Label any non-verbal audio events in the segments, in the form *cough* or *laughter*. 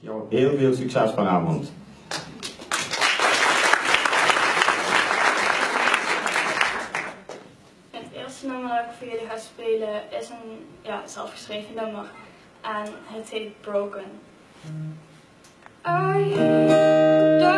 jou heel veel succes vanavond. Het eerste nummer dat ik voor jullie ga spelen is een ja, zelfgeschreven nummer. aan het heet Broken. I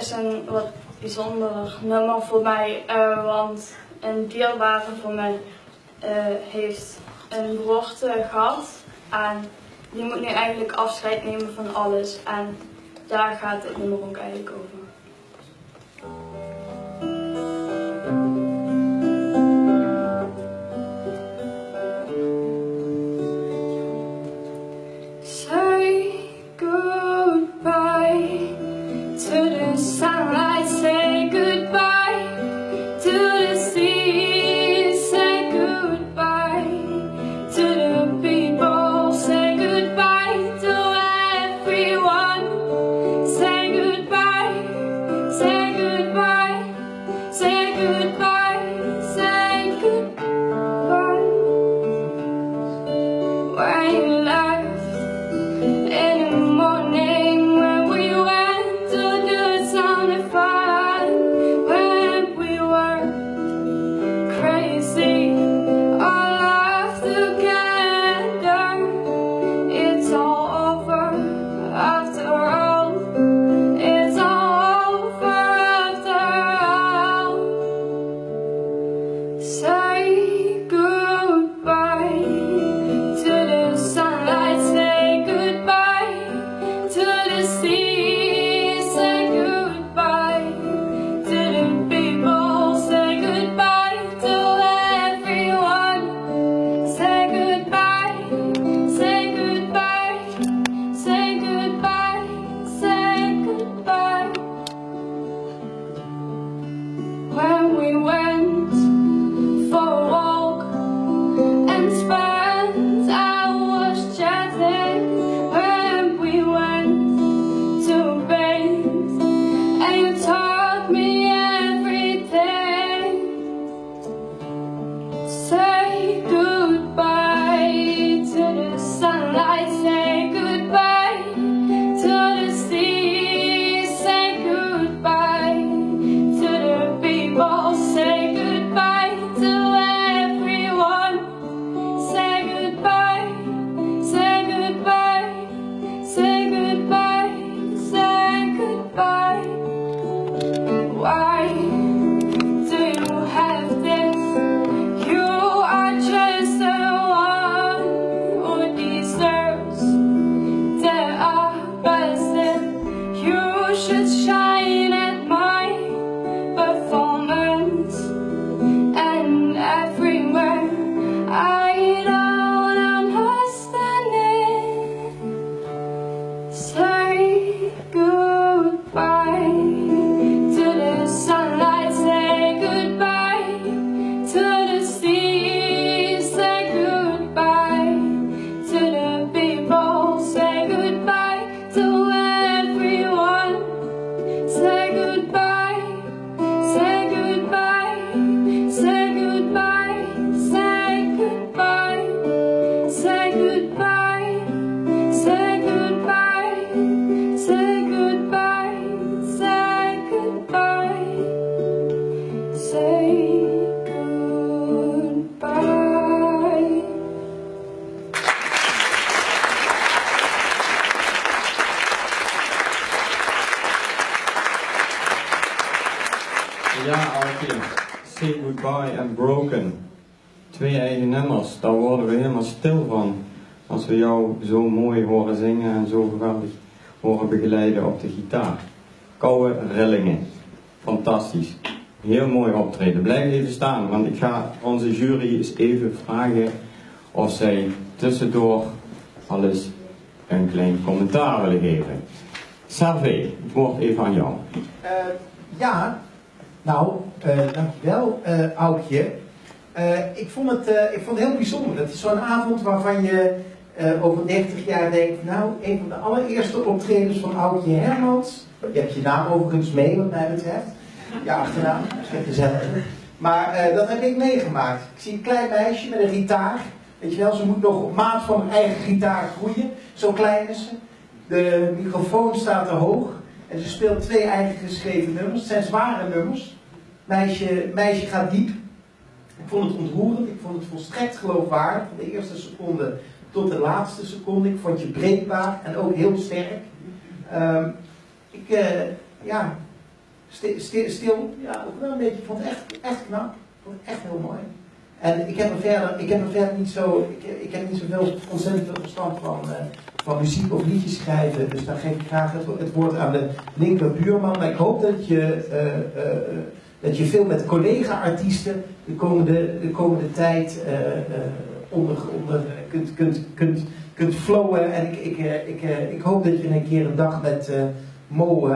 is een wat bijzonder nummer voor mij, eh, want een dierbare van mij eh, heeft een beroerte gehad. En die moet nu eigenlijk afscheid nemen van alles. En daar gaat het nummer ook eigenlijk over. Ja, Alfie. Say Goodbye and Broken. Twee eigen nummers, daar worden we helemaal stil van. Als we jou zo mooi horen zingen en zo geweldig horen begeleiden op de gitaar. Koude rillingen. Fantastisch. Heel mooi optreden. Blijf even staan, want ik ga onze jury eens even vragen of zij tussendoor alles een klein commentaar willen geven. Servé, het woord even aan jou. Eh, ja, nou, eh, dankjewel, eh Aukje. Eh, ik, vond het, ik vond het heel bijzonder. Het is zo'n avond waarvan je over 30 jaar denkt, nou, een van de allereerste optredens van Aukje Hermans. Je hebt je naam overigens mee, wat mij betreft. Je achternaam, misschien gezellig. Maar dat heb ik meegemaakt. Ik zie een klein meisje met een gitaar. Weet je wel, ze moet nog op maat van haar eigen gitaar groeien. Zo klein is ze. De microfoon staat te hoog. En ze speelt twee eigen geschreven nummers. Het zijn zware nummers. Meisje, meisje gaat diep. Ik vond het ontroerend. Ik vond het volstrekt geloofwaardig. Van de eerste seconde tot de laatste seconde. Ik vond je breekbaar en ook heel sterk. Ehm, ik, eh, ja, sti- sti- stil, ja, ook wel een beetje. Ik vond het echt, echt knap. Ik vond het echt heel mooi. En ik heb er verder, ik heb er verder niet zo, ik, ik heb niet zoveel ontzettend veel verstand van, eh, van muziek of liedjes schrijven. Dus dan geef ik graag het, woord aan de linkerbuurman. Maar ik hoop dat je, eh, dat je veel met collega-artiesten de komende, de komende tijd eh, eh, onder, onder kunt, kunt, kunt, kunt flowen. En ik, ik, eh, ik, ik hoop dat je een keer een dag met Mo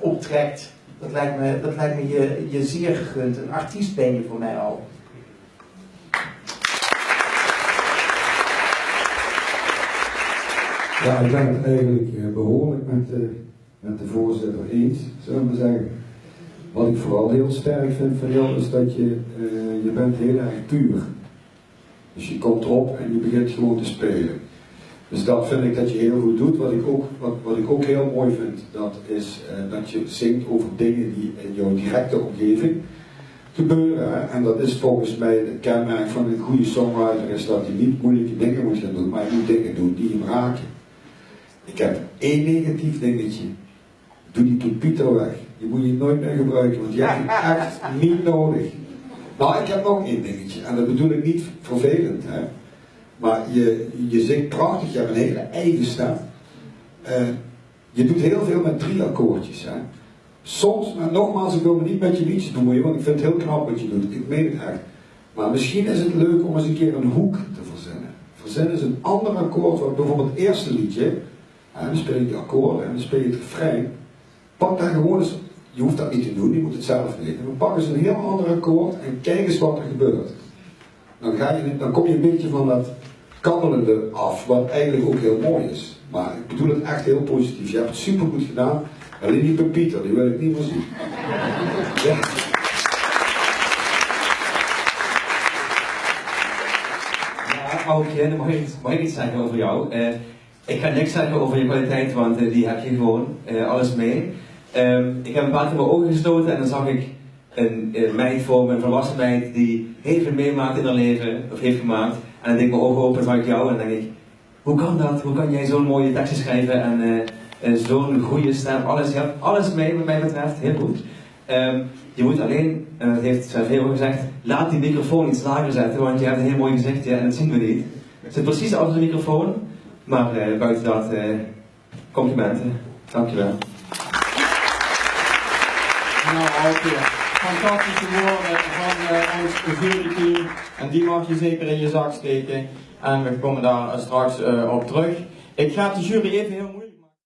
optrekt. Dat lijkt me, dat lijkt me je, je zeer gegund. Een artiest ben je voor mij al. Ja, ik ben het eigenlijk eh, behoorlijk met de, met de voorzitter eens, zullen we zeggen. Wat ik vooral heel sterk vind van jou is dat je, eh, je bent heel erg puur. Dus je komt op en je begint gewoon te spelen. Dus dat vind ik dat je heel goed doet. Wat ik ook, wat, wat ik ook heel mooi vind, dat is eh, dat je zingt over dingen die in jouw directe omgeving gebeuren. En dat is volgens mij het kenmerk van een goede songwriter, is dat je niet moeilijke dingen moet gaan doen, maar je moet dingen doen die hem raken. Ik heb één negatief dingetje. Doe die Pieter weg. Die moet je nooit meer gebruiken, want je echt niet nodig. Nou, ik heb nog één dingetje. En dat bedoel ik niet vervelend, hè. Maar je, je zingt prachtig, je hebt een hele eigen stem. Eh, je doet heel veel met drie akkoordjes. Hè. Soms, maar nogmaals, ik wil me niet met je liedje bemoeien, want ik vind het heel knap wat je doet. Ik meen het echt. Maar misschien is het leuk om eens een keer een hoek te verzinnen. Verzinnen is een ander akkoord, wat bijvoorbeeld het eerste liedje, en dan speel je die akkoorden en dan speel je het refrein. Pak daar gewoon eens, je hoeft dat niet te doen, je moet het zelf weten. Maar pak eens een heel ander akkoord en kijk eens wat er gebeurt. Dan, ga je, dan kom je een beetje van dat kabbelende af, wat eigenlijk ook heel mooi is. Maar ik bedoel het echt heel positief. Je hebt het supergoed gedaan. Alleen die Pepita, die wil ik niet meer zien. *laughs* Ja. Aukje, dan mag ik, mag ik iets zeggen over jou. Eh, ik ga niks zeggen over je kwaliteit, want eh, die heb je gewoon, eh, alles mee. Ehm, ik heb een paar keer mijn ogen gesloten en dan zag ik een, een meid voor me, een volwassen meid, die heel veel meemaakt in haar leven, of heeft gemaakt. En dan deed ik mijn ogen open en zag ik jou en dan denk ik, hoe kan dat? Hoe kan jij zo'n mooie teksten schrijven en eh, eh, zo'n goede stem? Alles, je hebt alles mee wat mij betreft, heel goed. Ehm, je moet alleen, en dat heeft Sven ook gezegd, laat die microfoon iets lager zetten, want je hebt een heel mooi gezichtje en dat zien we niet. Het zit precies achter de microfoon, maar eh, buiten dat, complimenten. Dankjewel. Aukje, fantastische woorden van eh, ons juryteam. En die mag je zeker in je zak steken. En we komen daar straks eh, op terug. Ik ga de jury even heel moeilijk.